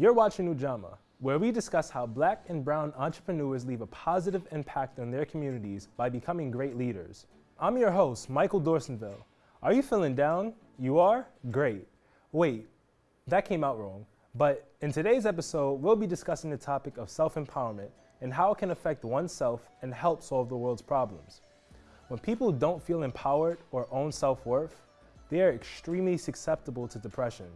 You're watching Ujamaa, where we discuss how black and brown entrepreneurs leave a positive impact on their communities by becoming great leaders. I'm your host, Michael Dorsonville. Are you feeling down? You are? Great. Wait, that came out wrong. But in today's episode, we'll be discussing the topic of self empowerment and how it can affect oneself and help solve the world's problems. When people don't feel empowered or own self worth, they are extremely susceptible to depression.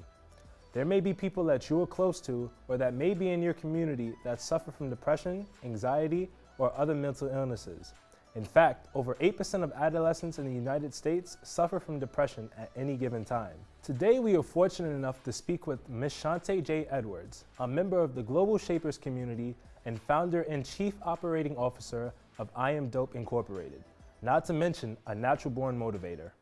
There may be people that you are close to or that may be in your community that suffer from depression, anxiety, or other mental illnesses. In fact, over 8% of adolescents in the United States suffer from depression at any given time. Today, we are fortunate enough to speak with Ms. Shante J. Edwards, a member of the Global Shapers community and founder and chief operating officer of I Am Dope Incorporated, not to mention a natural born motivator.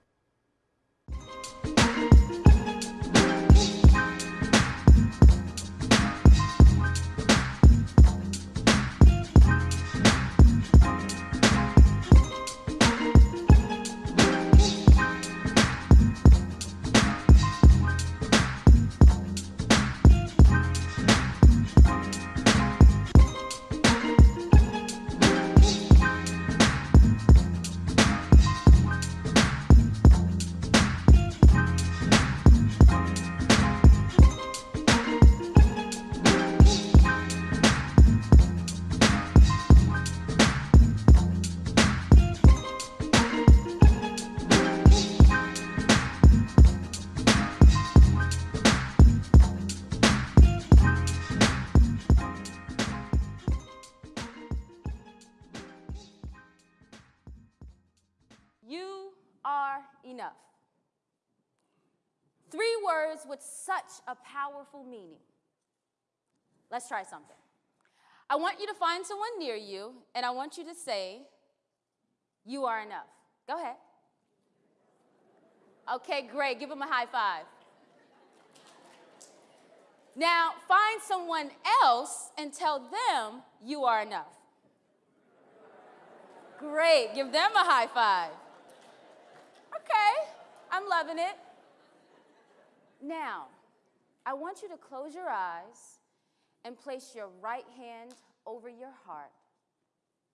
Are enough. Three words with such a powerful meaning. Let's try something. I want you to find someone near you, and I want you to say, You are enough. Go ahead. Okay, great. Give them a high five. Now, find someone else and tell them you are enough. Great. Give them a high five. Okay, I'm loving it. Now, I want you to close your eyes and place your right hand over your heart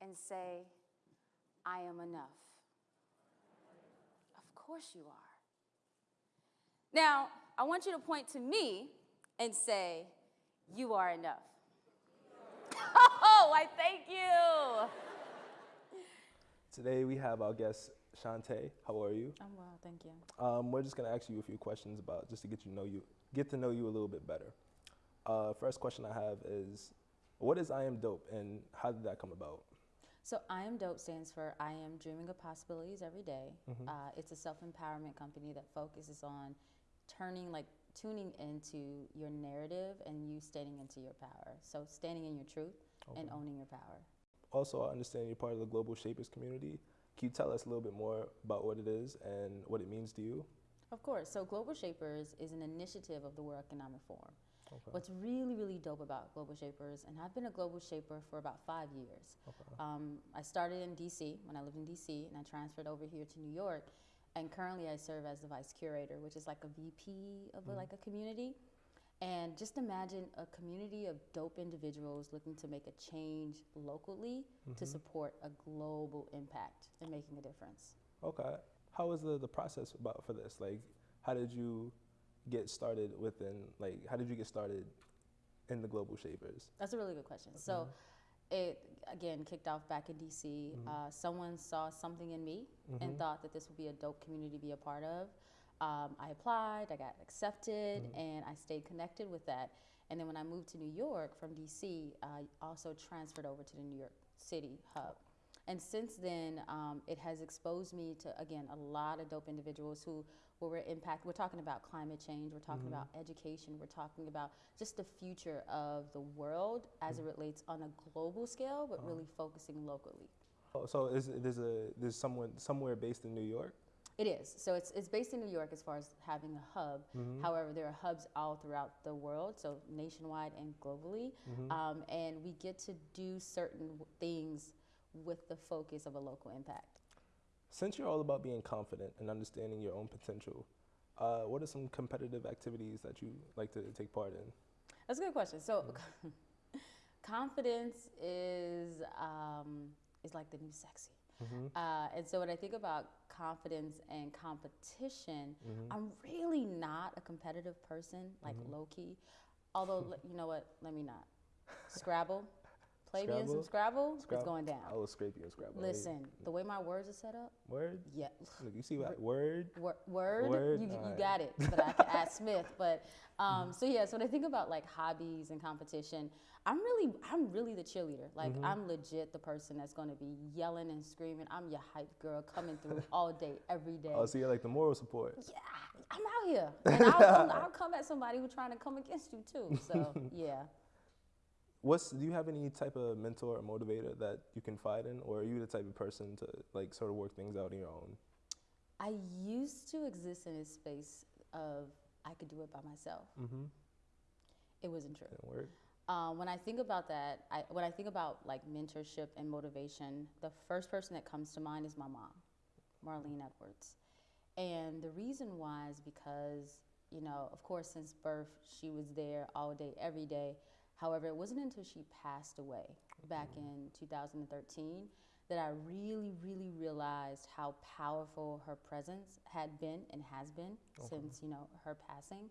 and say, I am enough. Of course you are. Now, I want you to point to me and say, You are enough. Oh, I thank you. Today, we have our guest, Shante. How are you? I'm well, thank you. Um, we're just going to ask you a few questions about just to get you know you get to know you a little bit better. Uh, first question I have is, what is I am dope, and how did that come about? So, I Am Dope stands for I Am Dreaming of Possibilities Every Day. Uh, it's a self empowerment company that focuses on turning, like, tuning into your narrative and you standing into your power. So, standing in your truth and owning your power. Also, I understand you're part of the Global Shapers community. Can you tell us a little bit more about what it is and what it means to you? Of course. So, Global Shapers is an initiative of the World Economic Forum. Okay. What's really, really dope about Global Shapers, and I've been a Global Shaper for about five years. Okay. Um, I started in DC when I lived in DC, and I transferred over here to New York. And currently, I serve as the vice curator, which is like a VP of a, like a community. And just imagine a community of dope individuals looking to make a change locally to mm-hmm. support a global impact and making a difference. Okay. How was the, the process about for this? Like, how did you get started within, like, how did you get started in the Global Shapers? That's a really good question. So, mm-hmm. it again kicked off back in DC. Mm-hmm. Uh, someone saw something in me and thought that this would be a dope community to be a part of. Um, I applied, I got accepted, and I stayed connected with that. And then when I moved to New York from DC, I also transferred over to the New York City hub. And since then, um, it has exposed me to, again, a lot of dope individuals who were impacted. We're talking about climate change, we're talking about education, we're talking about just the future of the world as it relates on a global scale, but really focusing locally. Oh, so is there's a there's someone somewhere based in New York? It is. So it's, it's based in New York as far as having a hub. However, there are hubs all throughout the world, so nationwide and globally. Um, and we get to do certain things with the focus of a local impact. Since you're all about being confident and understanding your own potential, uh, what are some competitive activities that you like to take part in? That's a good question. So, confidence is um, is like the new sexy. Mm-hmm. Uh, and so when I think about confidence and competition, mm-hmm. I'm really not a competitive person, like mm-hmm. low key. Although you know what? Let me not. Scrabble, play me in some Scrabble. It's Scrabble? going down. I will scrape you in Scrabble. Listen, the way my words are set up, Word. yeah. Look, you see what word? Wor- word, Word? you, you Alright. got it. But I can ask Smith. But um, so yeah. So when I think about like hobbies and competition, I'm really, I'm really the cheerleader. Like Mm-hmm. I'm legit the person that's going to be yelling and screaming. I'm your hype girl coming through all day, every day. Oh, so you're like the moral support. yeah, I'm out here, and I'll, I'll come at somebody who's trying to come against you too. So yeah. What's do you have any type of mentor or motivator that you confide in, or are you the type of person to like sort of work things out on your own? I used to exist in a space of I could do it by myself. Mm-hmm. It wasn't true. Didn't work. Um, when I think about that, I, when I think about like mentorship and motivation, the first person that comes to mind is my mom, Marlene Edwards. And the reason why is because, you know, of course, since birth, she was there all day, every day. However, it wasn't until she passed away back in 2013 that I really, really realized how powerful her presence had been and has been since, you know, her passing.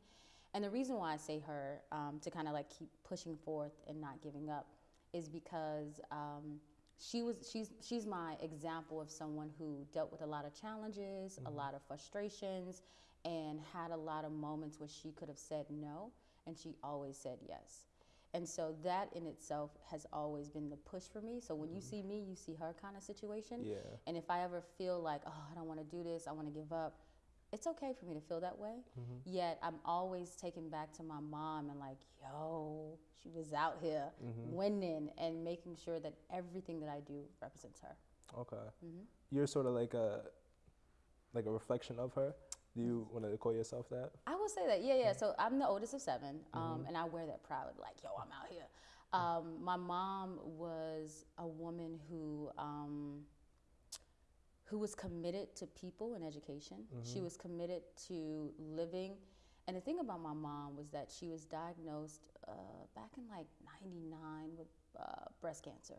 And the reason why I say her um, to kind of like keep pushing forth and not giving up is because um, she was she's she's my example of someone who dealt with a lot of challenges, a lot of frustrations, and had a lot of moments where she could have said no, and she always said yes. And so that in itself has always been the push for me. So when you mm-hmm. see me, you see her kind of situation. Yeah. And if I ever feel like, oh, I don't want to do this, I want to give up, it's okay for me to feel that way. Mm-hmm. Yet I'm always taken back to my mom and like, yo, she was out here mm-hmm. winning and making sure that everything that I do represents her. Okay. Mm-hmm. You're sort of like a like a reflection of her. Do you want to call yourself that? I will say that, yeah, yeah. So I'm the oldest of seven, um, and I wear that proud. Like, yo, I'm out here. Um, my mom was a woman who um, who was committed to people and education. She was committed to living. And the thing about my mom was that she was diagnosed uh, back in like '99 with uh, breast cancer.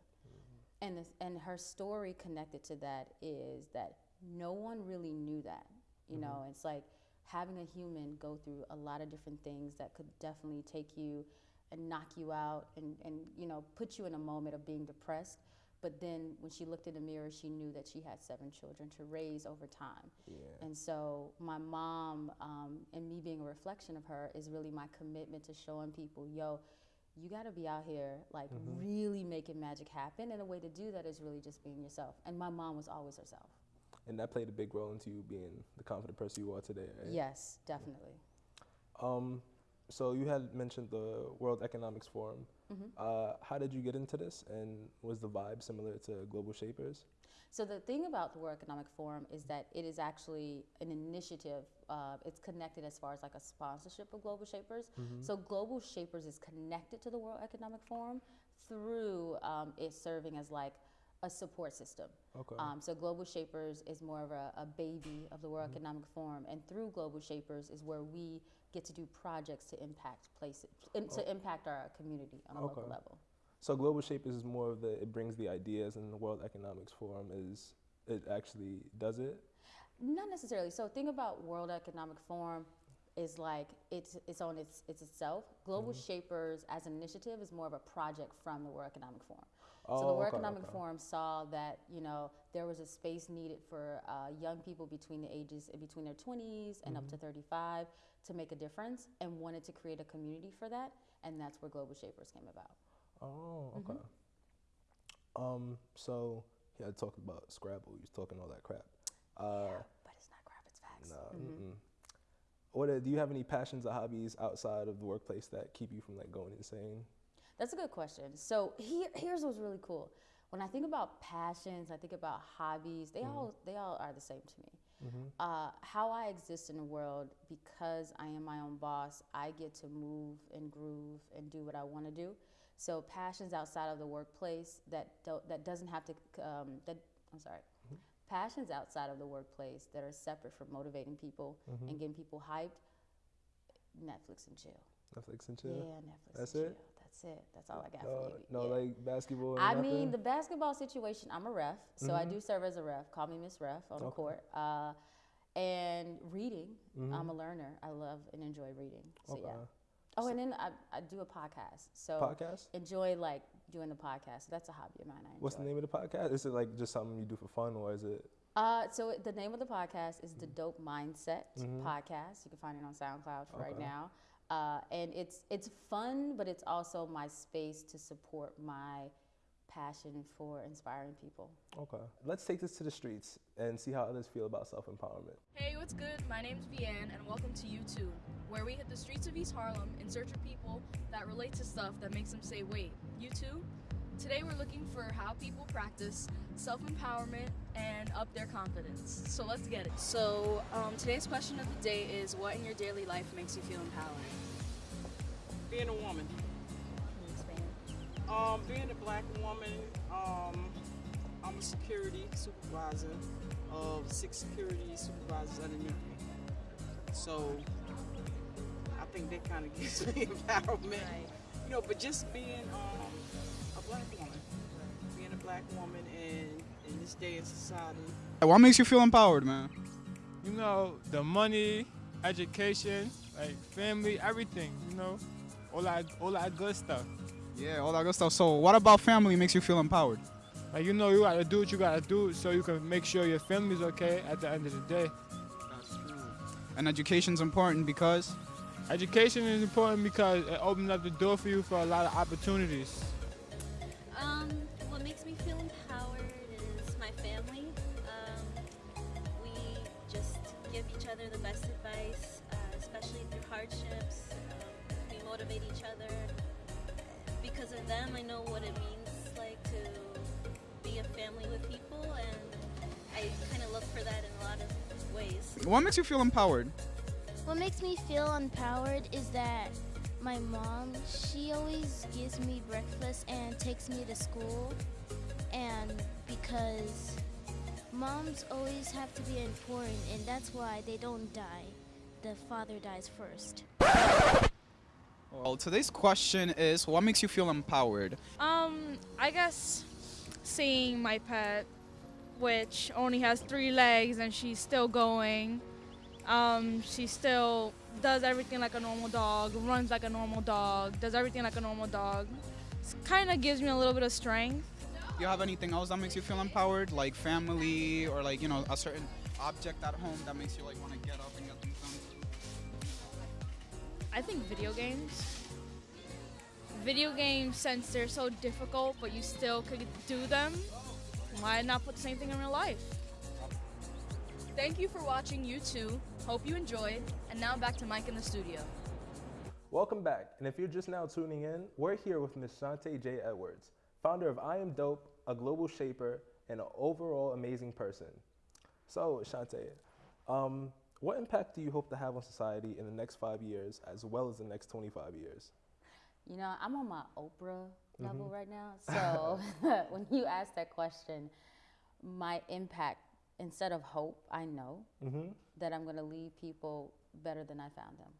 And, this, and her story connected to that is that no one really knew that. You know, it's like having a human go through a lot of different things that could definitely take you and knock you out and, and you know, put you in a moment of being depressed. But then when she looked in the mirror, she knew that she had seven children to raise over time. Yeah. And so my mom um, and me being a reflection of her is really my commitment to showing people, yo, you got to be out here like really making magic happen. And the way to do that is really just being yourself. And my mom was always herself. And that played a big role into you being the confident person you are today, right? Yes, definitely. Um, so you had mentioned the World Economics Forum. Mm-hmm. Uh, how did you get into this, and was the vibe similar to Global Shapers? So the thing about the World Economic Forum is that it is actually an initiative. Uh, it's connected as far as like a sponsorship of Global Shapers. So Global Shapers is connected to the World Economic Forum through um, it serving as like a support system. Okay. Um, so Global Shapers is more of a, a baby of the World Economic Forum, and through Global Shapers is where we get to do projects to impact places, in, to impact our community on a local level. So Global Shapers is more of the it brings the ideas, and the World Economics Forum is it actually does it. Not necessarily. So think about World Economic Forum is like it's it's on its it's itself. Global Mm-hmm. Shapers as an initiative is more of a project from the World Economic Forum. So Oh, the World okay, Economic okay. Forum saw that you know there was a space needed for uh, young people between the ages between their 20s and up to Mm-hmm. 35 to make a difference and wanted to create a community for that, and that's where Global Shapers came about. Oh, Mm-hmm. okay. Um, so he had talked about Scrabble. You was talking all that crap. Uh, But it's not crap; it's facts. no. mm-mm. What do you have any passions or hobbies outside of the workplace that keep you from like going insane? That's a good question. So here, here's what's really cool. When I think about passions, I think about hobbies. They all they all are the same to me. Uh, how I exist in the world because I am my own boss. I get to move and groove and do what I want to do. So passions outside of the workplace that don't, that doesn't have to um, that I'm sorry. Passions outside of the workplace that are separate from motivating people and getting people hyped. Netflix and chill. Netflix and chill. Yeah, Netflix. That's and it? chill. That's it. That's all I got No, for you. no Yeah. like basketball. I nothing? mean, the basketball situation, I'm a ref, so I Mhm. do serve as a ref. Call me Miss Ref on the court. Uh, and reading, Mhm. I'm a learner. I love and enjoy reading. So okay. yeah. Oh, and then I, I do a podcast. So podcast. enjoy like doing the podcast. That's a hobby of mine. I enjoy. What's the name of the podcast? Is it like just something you do for fun, or is it? Uh, so the name of the podcast is the Dope Mindset Mhm. Podcast. You can find it on SoundCloud for right now. Uh, and it's it's fun, but it's also my space to support my passion for inspiring people. Okay. Let's take this to the streets and see how others feel about self empowerment. Hey, what's good? My name's Vianne, and welcome to U2, where we hit the streets of East Harlem in search of people that relate to stuff that makes them say, wait, U2? Today we're looking for how people practice self empowerment and up their confidence. So let's get it. So, um, today's question of the day is what in your daily life makes you feel empowered? being a woman. Can you explain? Um, being a black woman, um, I'm a security supervisor of six security supervisors underneath me. So I think that kind of gives me empowerment. You know, but just being um, black woman in, in this day in society, What makes you feel empowered, man? you know, the money, education, like family, everything, you know, all that, all that good stuff. Yeah, all that good stuff. So, what about family makes you feel empowered? Like you know, you gotta do what you gotta do so you can make sure your family's okay at the end of the day. That's true. And education's important because Education is important because it opens up the door for you for a lot of opportunities. Them, I know what it means like to be a family with people, and I kind of look for that in a lot of ways. what makes you feel empowered? What makes me feel empowered is that my mom, she always gives me breakfast and takes me to school. And because moms always have to be important, and that's why they don't die. The father dies first. Well, today's question is what makes you feel empowered? Um, I guess seeing my pet, which only has three legs and she's still going. Um, she still does everything like a normal dog, runs like a normal dog, does everything like a normal dog. Kind of gives me a little bit of strength. Do you have anything else that makes you feel empowered, like family or like you know a certain object at home that makes you like want to get up and get things done? I think video games. Video games, since they're so difficult, but you still could do them, why not put the same thing in real life? Thank you for watching U2. Hope you enjoyed. And now back to Mike in the studio. Welcome back. And if you're just now tuning in, we're here with Ms. Shantae J. Edwards, founder of I Am Dope, a global shaper, and an overall amazing person. So, Shantae, um, what impact do you hope to have on society in the next five years as well as the next 25 years? You know, I'm on my Oprah level Mhm. right now. So when you ask that question, my impact, instead of hope, I know Mm-hmm. that I'm going to leave people better than I found them.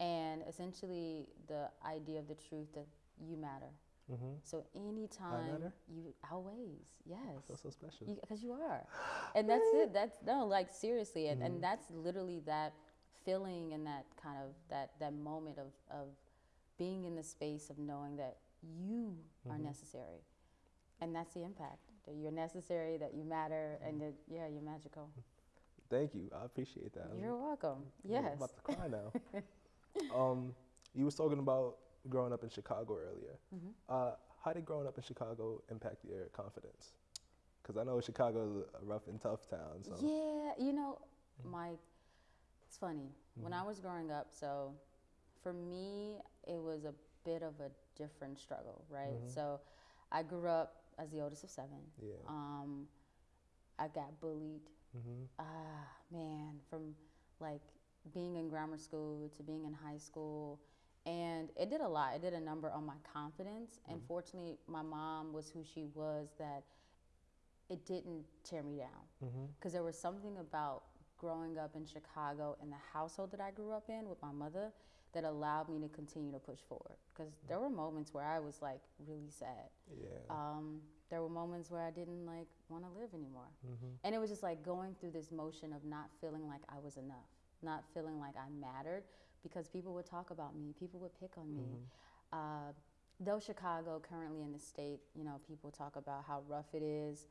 And essentially, the idea of the truth that you matter. Mm-hmm. So anytime you always, yes, Feel so special. because you, are, and that's it. That's no, like seriously, and, Mhm. and that's literally that feeling and that kind of that that moment of of being in the space of knowing that you are Mhm. necessary, and that's the impact. That you're necessary, that you matter, and that yeah, you're magical. Thank you. I appreciate that. I'm- You're welcome. I'm Yes. about to cry now. um, you was talking about growing up in Chicago earlier. Mhm. Uh, how did growing up in Chicago impact your confidence? Because I know Chicago is a rough and tough town. So. Yeah, you know, my it's funny. When I was growing up, so for me, it was a bit of a different struggle, right? Mhm. So I grew up as the oldest of seven. Yeah. Um, I got bullied. Mm-hmm. Ah, man, from like being in grammar school to being in high school. And it did a lot. It did a number on my confidence. And fortunately, my mom was who she was that it didn't tear me down Mm-hmm. because there was something about growing up in Chicago and the household that I grew up in with my mother that allowed me to continue to push forward. Because there were moments where I was like really sad. Yeah. Um, there were moments where I didn't like want to live anymore. Mm-hmm. And it was just like going through this motion of not feeling like I was enough, not feeling like I mattered because people would talk about me, people would pick on me. Uh, though Chicago currently in the state, you know, people talk about how rough it is.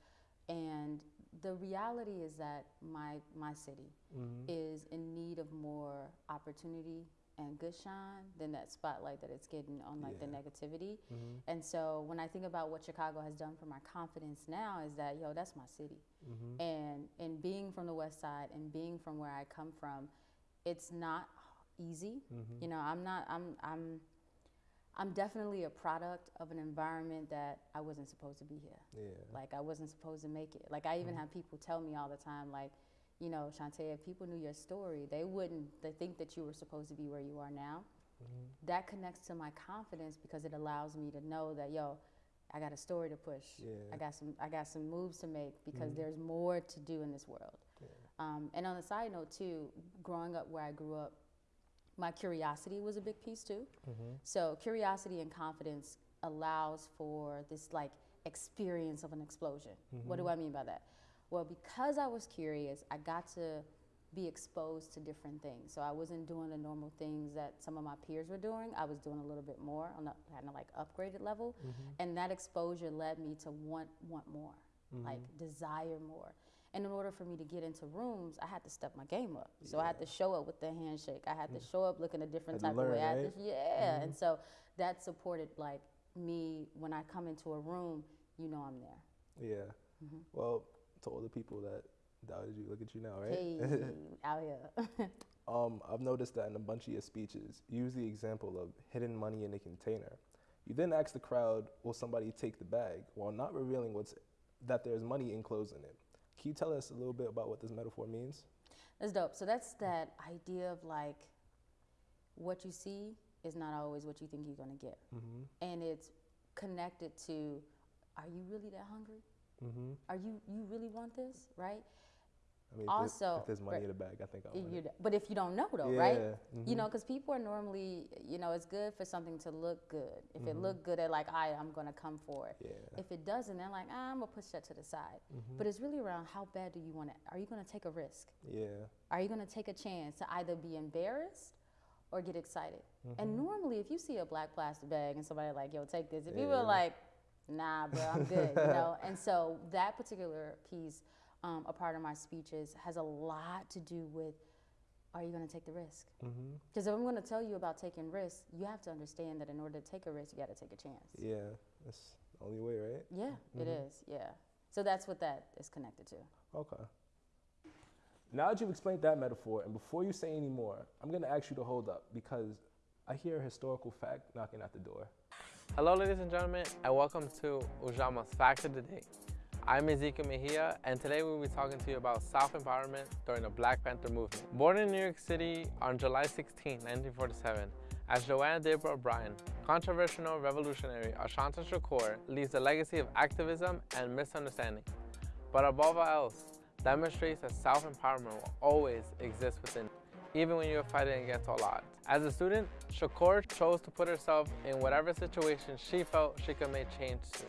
And the reality is that my, my city Mm-hmm. is in need of more opportunity and good shine than that spotlight that it's getting on like the negativity. Mm-hmm. And so when I think about what Chicago has done for my confidence now is that yo, that's my city. Mm-hmm. And and being from the west side and being from where I come from, it's not easy. Mm-hmm. You know, I'm not I'm I'm I'm definitely a product of an environment that I wasn't supposed to be here. Yeah. Like I wasn't supposed to make it. Like I even have people tell me all the time, like, you know, Shantae, if people knew your story, they wouldn't they think that you were supposed to be where you are now. Mm-hmm. That connects to my confidence because it allows me to know that yo, I got a story to push. Yeah. I got some I got some moves to make because Mhm. there's more to do in this world. Yeah. Um, and on the side note too, growing up where I grew up, my curiosity was a big piece too. Mm-hmm. So curiosity and confidence allows for this like experience of an explosion. What do mm-hmm. I mean by that? Well, because I was curious, I got to be exposed to different things. So I wasn't doing the normal things that some of my peers were doing. I was doing a little bit more on a kind of like upgraded level, mm-hmm. and that exposure led me to want want more, mm-hmm. like desire more. And in order for me to get into rooms, I had to step my game up. So I had to show up with the handshake. I had to show up looking a different Had type to of way. learn, right? to, yeah. And so that supported like me when I come into a room, you know I'm there. Yeah. Mm-hmm. Well, to all the people that doubted you, look at you now, right? Hey, out here. Um, I've noticed that in a bunch of your speeches, you use the example of hidden money in a container. You then ask the crowd, will somebody take the bag, while not revealing what's that there's money enclosed in it. Can you tell us a little bit about what this metaphor means? That's dope. So that's that idea of like what you see is not always what you think you're gonna get. Mm-hmm. And it's connected to are you really that hungry? Mm-hmm. Are you you really want this? Right? I mean, Also, if there's money in the bag, I think I'll You it. but if you don't know though, right? Yeah, You know, because people are normally, you know, it's good for something to look good. If it Mhm. look good, they're like, I, I'm gonna come for it. Yeah. If it doesn't, they're like, ah, I'm gonna push that to the side. Mhm. But it's really around how bad do you want it? Are you gonna take a risk? Yeah. Are you gonna take a chance to either be embarrassed or get excited? Mm-hmm. And normally, if you see a black plastic bag and somebody like, yo, take this, if you Yeah. were like, nah, bro, I'm good, you know? And so that particular piece, um, a part of my speeches, has a lot to do with are you gonna take the risk? Mm-hmm. Because if I'm gonna tell you about taking risks, you have to understand that in order to take a risk, you gotta take a chance. Yeah. That's the only way, right? Yeah, it Mhm. is, yeah. So that's what that is connected to. Okay. Now that you've explained that metaphor, and before you say any more, I'm going to ask you to hold up because I hear a historical fact knocking at the door. Hello, ladies and gentlemen, and welcome to Ujamaa's Fact of the Day. I'm Ezekiel Mejia, and today we'll be talking to you about self-empowerment during the Black Panther movement. Born in New York City on July 16, 1947, as JoAnne Deborah Byron, controversial revolutionary Assata Shakur leaves a legacy of activism and misunderstanding. But above all else, demonstrates that self-empowerment will always exist within, even when you're fighting against all odds. As a student, Shakur chose to put herself in whatever situation she felt she could make change to,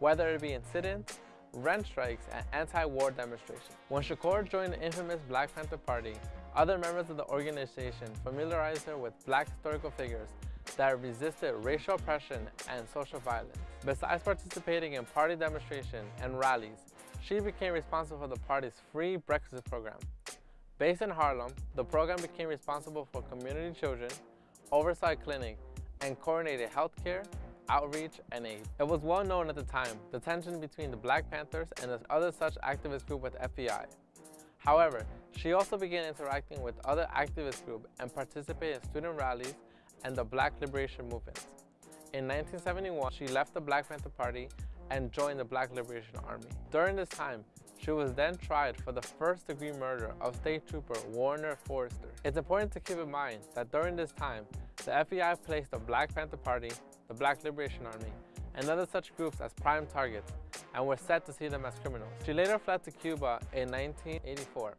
whether it be in sit-ins, rent strikes, and anti-war demonstrations. When Shakur joined the infamous Black Panther Party, other members of the organization familiarized her with black historical figures that resisted racial oppression and social violence. Besides participating in party demonstrations and rallies, she became responsible for the party's free breakfast program. Based in Harlem, the program became responsible for community children, oversight clinic, and coordinated healthcare, outreach, and aid. It was well known at the time the tension between the Black Panthers and the other such activist group with FBI. However, she also began interacting with other activist groups and participated in student rallies and the Black Liberation Movement. In 1971, she left the Black Panther Party and joined the Black Liberation Army. During this time, she was then tried for the first degree murder of State Trooper Werner Foerster. It's important to keep in mind that during this time, the FBI placed the Black Panther Party, the Black Liberation Army, and other such groups as prime targets and were set to see them as criminals. She later fled to Cuba in 1984.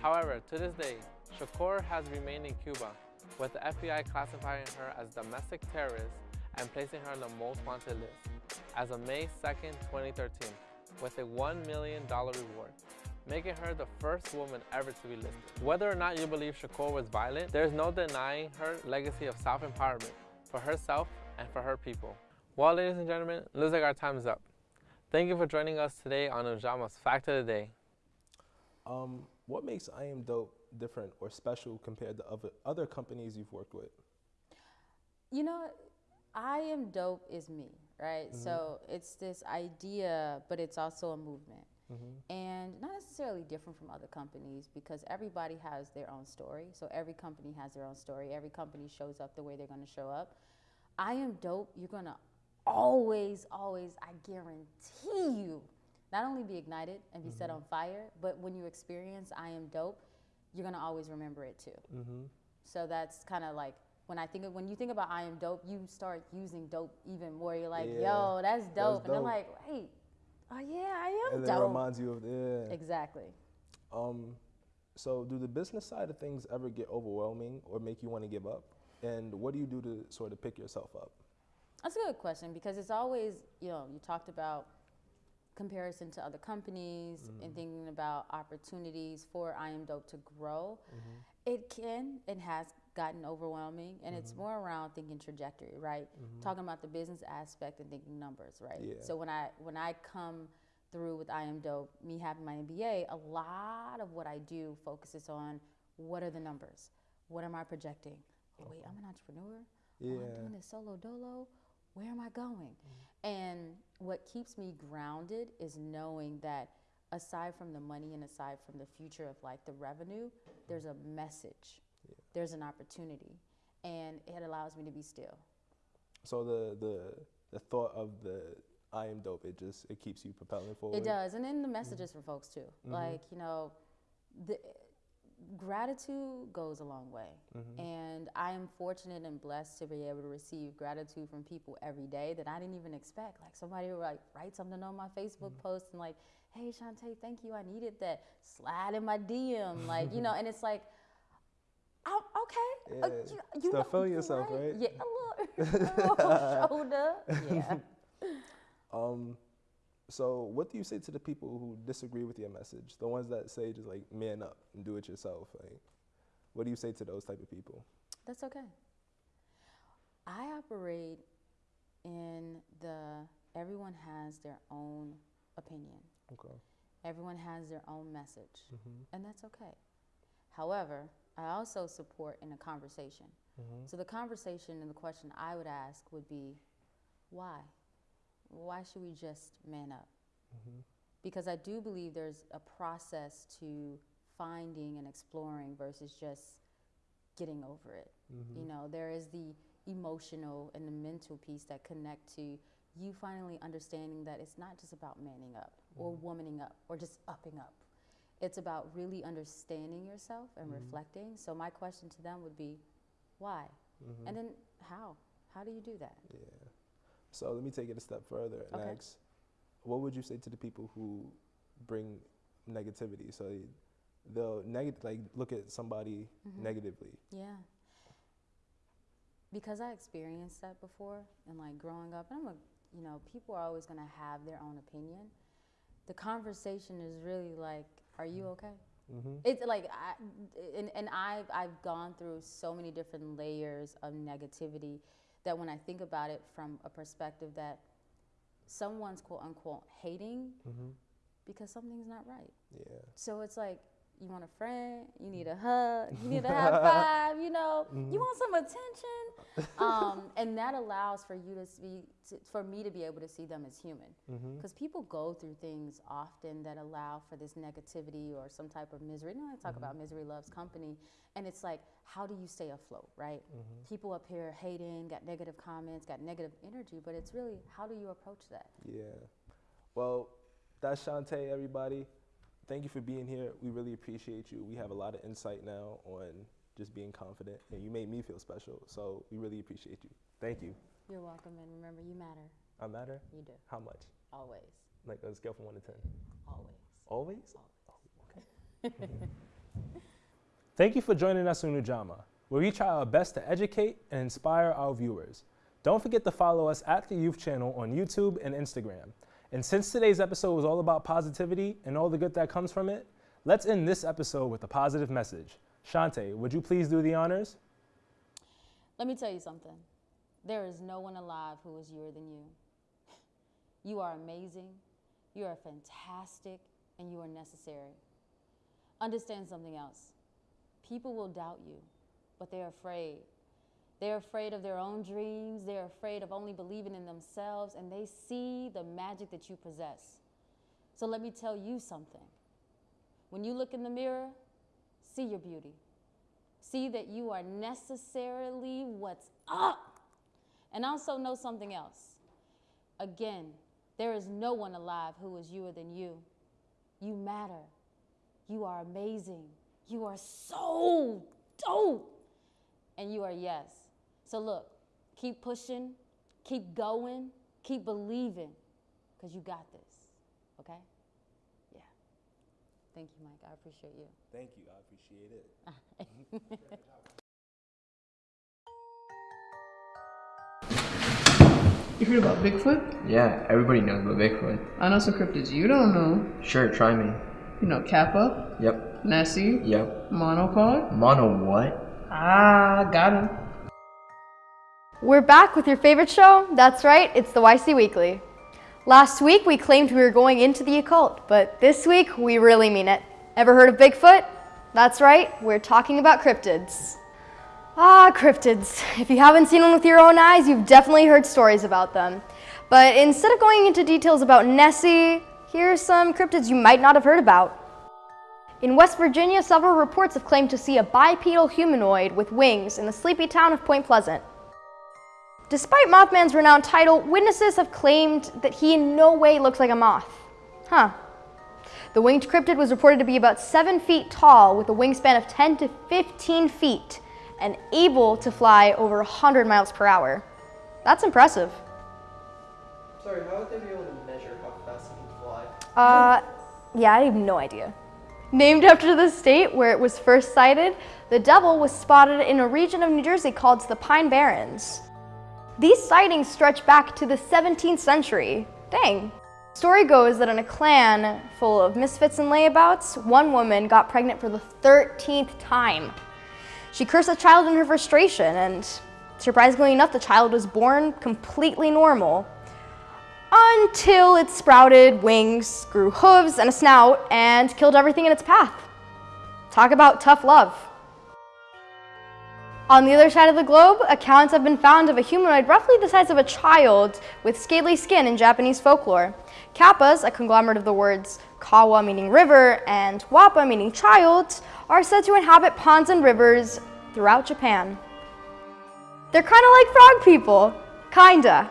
However, to this day, Shakur has remained in Cuba with the FBI classifying her as domestic terrorist and placing her on the most wanted list as of May 2nd, 2013, with a $1 million reward, making her the first woman ever to be listed. Whether or not you believe Shakur was violent, there's no denying her legacy of self-empowerment for herself and for her people. Well, ladies and gentlemen, looks like our time is up. Thank you for joining us today on Ujamaa's Fact of the Day. Um, what makes I Am Dope different or special compared to other, other companies you've worked with? You know, I am dope is me, right? Mm-hmm. So it's this idea, but it's also a movement. Mm-hmm. And not necessarily different from other companies because everybody has their own story. So every company has their own story. Every company shows up the way they're going to show up. I am dope. You're going to always, always, I guarantee you, not only be ignited and be set on fire, but when you experience I am dope, you're going to always remember it too. Mm-hmm. So that's kind of like when I think of when you think about I am dope, you start using dope even more. You're like, Yeah, yo, that's dope. and they're like, wait, oh yeah, I am And then it reminds you of yeah. exactly. Um, so do the business side of things ever get overwhelming or make you want to give up? And what do you do to sort of pick yourself up? That's a good question because it's always, you know, you talked about comparison to other companies Mm-hmm. and thinking about opportunities for I am dope to grow. It can and has gotten overwhelming and it's Mm-hmm. more around thinking trajectory, right? Talking about the business aspect and thinking numbers, right? Yeah. So when I when I come through with I am dope, me having my MBA, a lot of what I do focuses on what are the numbers? What am I projecting? Oh, wait, I'm an entrepreneur. Oh, I'm doing this solo dolo. Where am I going? Mm-hmm. And what keeps me grounded is knowing that aside from the money and aside from the future of like the revenue, there's a message, there's an opportunity, and it allows me to be still. So the the the thought of the I am dope, it just it keeps you propelling forward. It does, and then the messages mm-hmm. for folks too. Mm-hmm. Like you know, the gratitude goes a long way, and I am fortunate and blessed to be able to receive gratitude from people every day that I didn't even expect. Like somebody will like write something on my Facebook post and like, "Hey Shantae, thank you, I needed that." Slide in my DM, like you know, and it's like. Oh, okay. Uh, Yeah, you, still know, feeling yourself, right? Yeah, a little, a little shoulder. Yeah. Um, so what do you say to the people who disagree with your message? The ones that say just like man up and do it yourself. Like, what do you say to those type of people? That's okay. I operate in the everyone has their own opinion. Okay. Everyone has their own message, mm-hmm. and that's okay. However, I also support in a conversation. Mm-hmm. So the conversation and the question I would ask would be, why? Why should we just man up? Mm-hmm. Because I do believe there's a process to finding and exploring versus just getting over it. Mm-hmm. You know, there is the emotional and the mental piece that connect to you finally understanding that it's not just about manning up or mm-hmm. womaning up or just upping up. It's about really understanding yourself and reflecting. So my question to them would be, why? And then how? How do you do that? Yeah. So let me take it a step further and Okay. ask, what would you say to the people who bring negativity? So they- they'll neg- like look at somebody Mm-hmm. negatively. Yeah. Because I experienced that before and like growing up, and I'm a, you know, people are always going to have their own opinion. The conversation is really like, are you okay? Mm-hmm. It's like, I, and, and I've, I've gone through so many different layers of negativity that when I think about it from a perspective that someone's quote unquote hating Mm-hmm. because something's not right. Yeah. So it's like you want a friend, you need a hug, you need a high five, you know, Mm-hmm. you want some attention, um, and that allows for you to see, to, for me to be able to see them as human, Mm-hmm. because people go through things often that allow for this negativity or some type of misery. You know, I talk Mm-hmm. about misery loves company, and it's like, how do you stay afloat, right? Mm-hmm. People up here hating, got negative comments, got negative energy, but it's really how do you approach that? Yeah. Well, that's Shantae, everybody. Thank you for being here. We really appreciate you. We have a lot of insight now on just being confident, and you made me feel special. So we really appreciate you. Thank you. You're welcome, and remember, you matter. I matter? You do. How much? Always. Like a scale from 1 to 10? Always. Always? Always. Oh, okay. Thank you for joining us on Ujamaa. where we try our best to educate and inspire our viewers. Don't forget to follow us at the Youth Channel on YouTube and Instagram. And since today's episode was all about positivity and all the good that comes from it, let's end this episode with a positive message. Shante, would you please do the honors? Let me tell you something. There is no one alive who is youer than you. You are amazing, you are fantastic, and you are necessary. Understand something else. People will doubt you, but they're afraid. They're afraid of their own dreams, they're afraid of only believing in themselves, and they see the magic that you possess. So let me tell you something. When you look in the mirror, see your beauty. See that you are necessarily what's up. And also know something else. Again, there is no one alive who is youer than you. You matter. You are amazing. You are so dope. And you are yes. So look, keep pushing, keep going, keep believing, because you got this. Okay? Yeah. Thank you, Mike. I appreciate you. Thank you, I appreciate it. You heard about Bigfoot? Yeah, everybody knows about Bigfoot. I know some cryptids you don't know. Sure, try me. You know Kappa, Yep. Nessie, Yep. Monopod. Mono what? Ah, got him. We're back with your favorite show. That's right, it's the YC Weekly. Last week we claimed we were going into the occult, but this week we really mean it. Ever heard of Bigfoot? That's right, we're talking about cryptids. Ah, cryptids. If you haven't seen one with your own eyes, you've definitely heard stories about them. But instead of going into details about Nessie, here are some cryptids you might not have heard about. In West Virginia, several reports have claimed to see a bipedal humanoid with wings in the sleepy town of Point Pleasant. Despite Mothman's renowned title, witnesses have claimed that he in no way looks like a moth. Huh. The winged cryptid was reported to be about 7 feet tall with a wingspan of 10 to 15 feet and able to fly over 100 miles per hour. That's impressive. Sorry, how would they be able to measure how fast it can fly? Uh, yeah, I have no idea. Named after the state where it was first sighted, the devil was spotted in a region of New Jersey called the Pine Barrens. These sightings stretch back to the 17th century. Dang. Story goes that in a clan full of misfits and layabouts, one woman got pregnant for the 13th time. She cursed the child in her frustration, and surprisingly enough, the child was born completely normal until it sprouted wings, grew hooves and a snout, and killed everything in its path. Talk about tough love. On the other side of the globe, accounts have been found of a humanoid roughly the size of a child with scaly skin in Japanese folklore. Kappas, a conglomerate of the words kawa meaning river and wappa meaning child, are said to inhabit ponds and rivers throughout Japan. They're kind of like frog people. Kinda.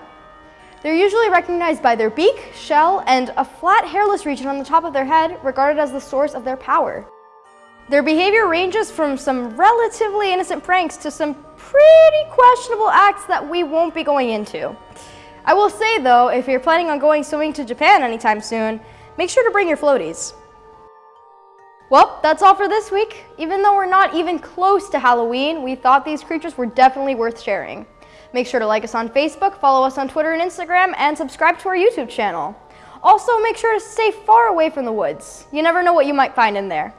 They're usually recognized by their beak, shell, and a flat hairless region on the top of their head regarded as the source of their power. Their behavior ranges from some relatively innocent pranks to some pretty questionable acts that we won't be going into. I will say though, if you're planning on going swimming to Japan anytime soon, make sure to bring your floaties. Well, that's all for this week. Even though we're not even close to Halloween, we thought these creatures were definitely worth sharing. Make sure to like us on Facebook, follow us on Twitter and Instagram, and subscribe to our YouTube channel. Also, make sure to stay far away from the woods. You never know what you might find in there.